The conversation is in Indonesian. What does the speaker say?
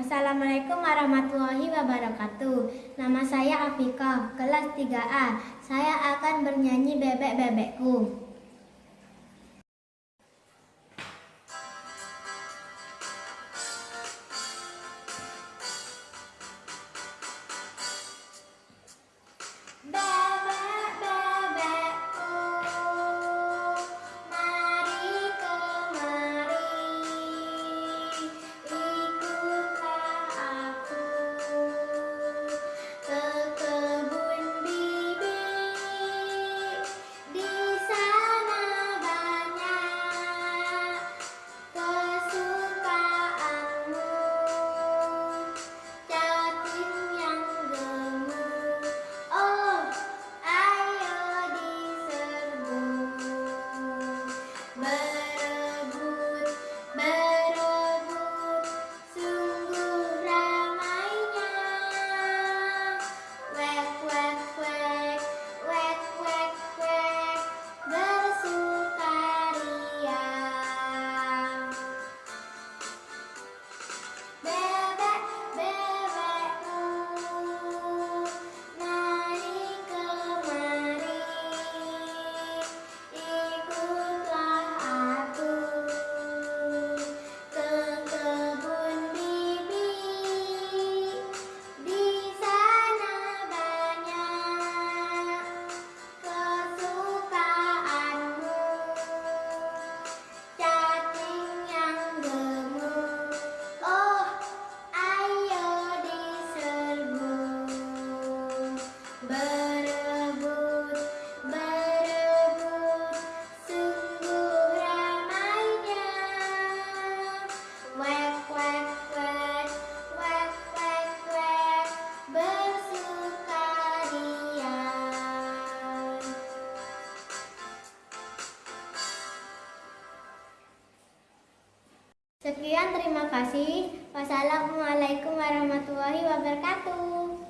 Assalamualaikum warahmatullahi wabarakatuh. Nama saya Afika, kelas 3A. Saya akan bernyanyi bebek-bebekku. Sekian terima kasih. Wassalamualaikum warahmatullahi wabarakatuh.